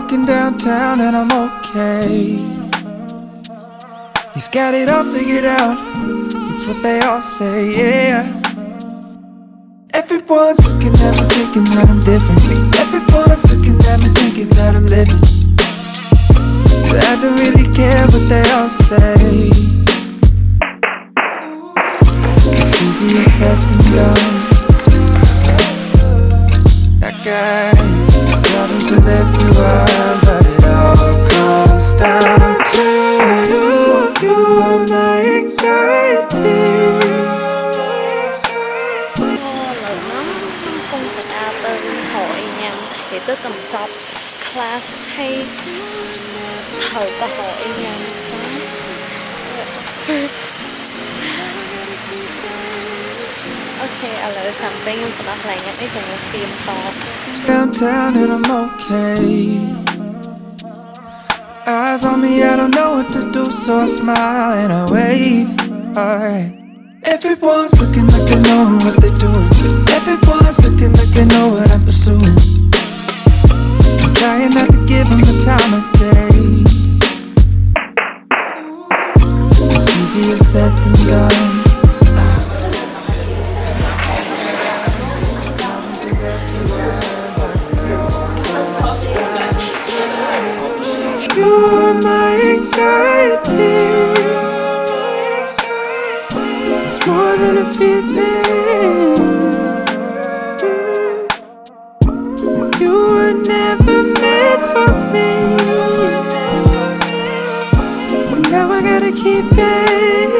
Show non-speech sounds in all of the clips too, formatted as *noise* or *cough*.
Walking downtown and I'm okay. He's got it all figured out. It's what they all say, yeah. Everyone's looking at me thinking that I'm different. Everyone's looking at me thinking that I'm living. But I don't really care what they all say. It's easier said than done. That guy travels with everyone, but it all comes down to you. You are my anxiety. lời nó không phải ta tên hội nhằm thì tôi cầm chọc class hay thầu cơ hội lại something yang pernah lainnya ini jangan film song downtown and I'm okay. Eyes on me, I don't know what to do, so I smile and I wave. Alright. Everyone's looking like they know what they're doing. Everyone's looking like they know what I'm pursuing. You're my anxiety. It's more than a feeling. You were never meant for me. But now I gotta keep it.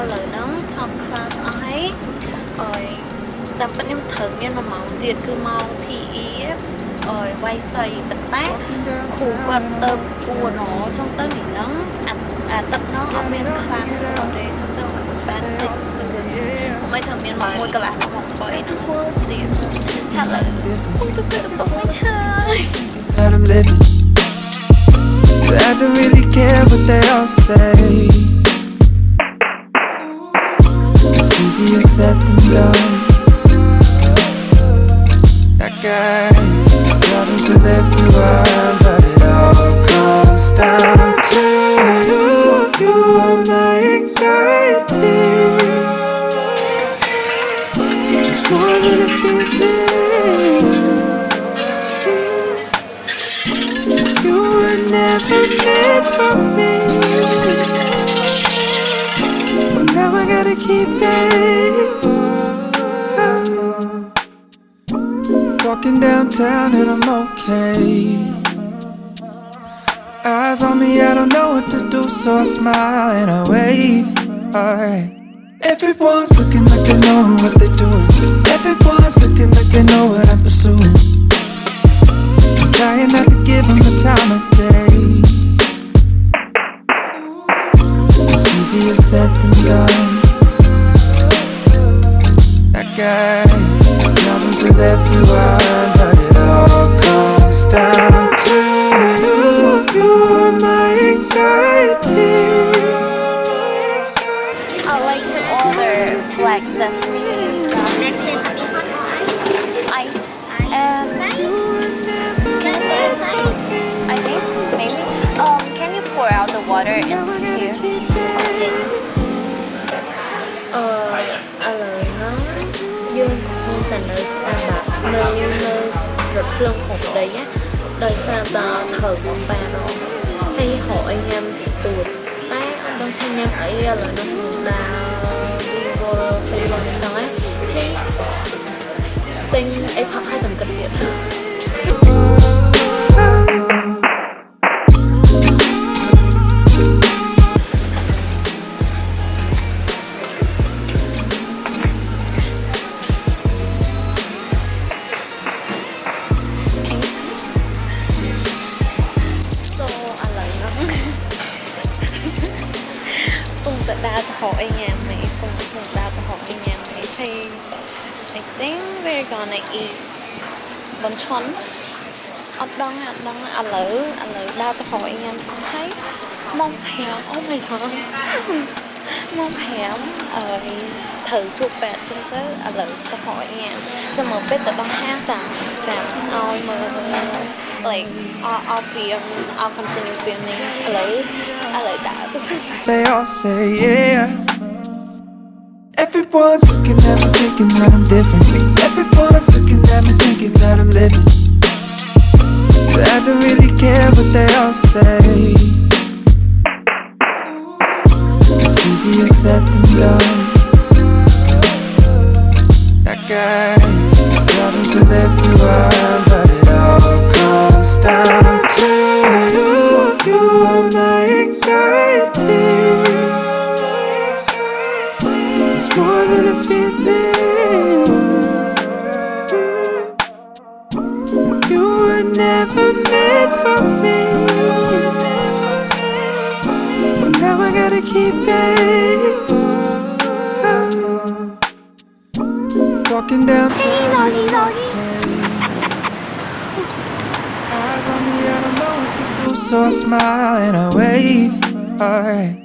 ឥឡូវហ្នឹងចប់ class អស់ហើយអើយតាមពិតខ្ញុំត្រូវមាន1ម៉ោងទៀតគឺម៉ោង PE អើយវាយសីប៉ុន្តែគ្រូគាត់ទៅពួរណចង់ទៅនេះហ្នឹងអាអាទឹកហ្នឹងអត់មាន class គាត់ទេចង់ទៅគាត់ស្បានតិចមិនត្រូវមានម៉ោង1កន្លះដល់ម៉ោង3ហ្នឹងទៀតថាឥឡូវខ្ញុំទៅទៅទៅវិញហើយ that I'm living. But I don't really care what they all say. Easier said than done. That guy travels with everyone, but it all comes down to you. You are my anxiety. It's more than a feeling. You were never meant for me. But now I gotta keep it. Walking downtown and I'm okay. Eyes on me, I don't know what to do, so I smile and I wave. Alright. Everyone's looking like they know what they're doing. Everyone's looking like they know what I'm pursuing. I'm trying not to give them the time of day. It's easier said than done. That guy travels with everyone, but it all comes down to you. You are my anxiety. I like to order black sesame sesame hot or ice? ice and can I Ice. I think maybe um can you pour out the water in ភ្លើងក្នុងដីណាដោយសារតែត្រូវបំបានហើយហខកអីញ៉ាំតិចតួចតែអត់ដឹងថាញ៉ាំអីឥឡូវនេះខ្ញុំដើរពីវល់ពីវល់នេះហ្នឹងឯងទិញអីផឹកឲ្យសង្កត់ទៀត ពុំតដើរទៅហកអីញ៉ាំមែនពុំពុំដើរទៅហកអីញ៉ាំមែនហើយ I think we're gonna eat បំឆុនអត់ដឹងអត់ដឹងឥឡូវឥឡូវដើរទៅហកអីញ៉ាំសិនហើយម៉ោង5 Oh my god ម៉ោង5អើយត្រូវជួបពេទ្យចឹងទៅឥឡូវទៅហកអីញ៉ាំចាំមើលពេទ្យទៅដល់ហាងចាំចាំឲ្យមើល like I'll, I'll film, I'll continue filming alone. I like that. *laughs* they all say yeah. Everyone's looking at me thinking that I'm different Everyone's looking at me thinking that I'm living But I don't really care what they all say It's easier said than done That guy problems with everyone never meant for me. But now I gotta keep it. Walking down. Doggy, doggy. Eyes on me, I don't know what to do, so I smile and I wave. Alright.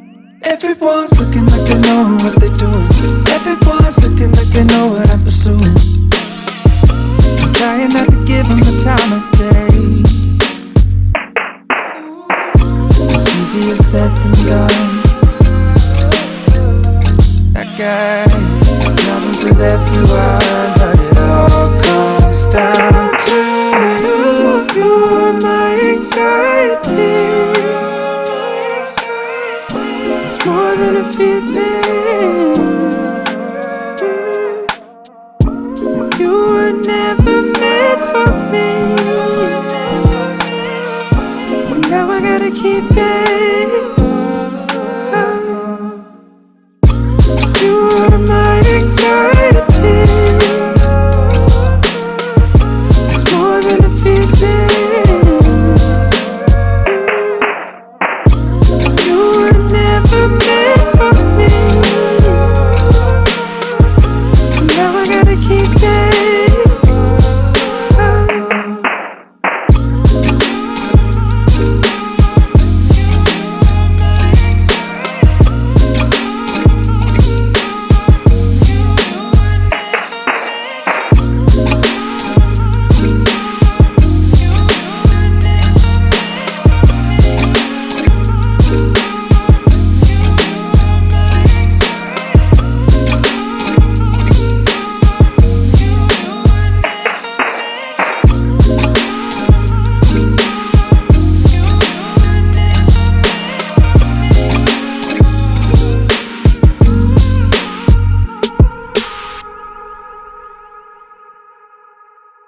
Everyone's looking like they know what they're doing. Everyone's looking like they know what I'm pursuing. Trying not to give them the time of day. It's easier said than done. That guy travels with everyone, but it all comes down to you. You are my anxiety. It's more than a feeling.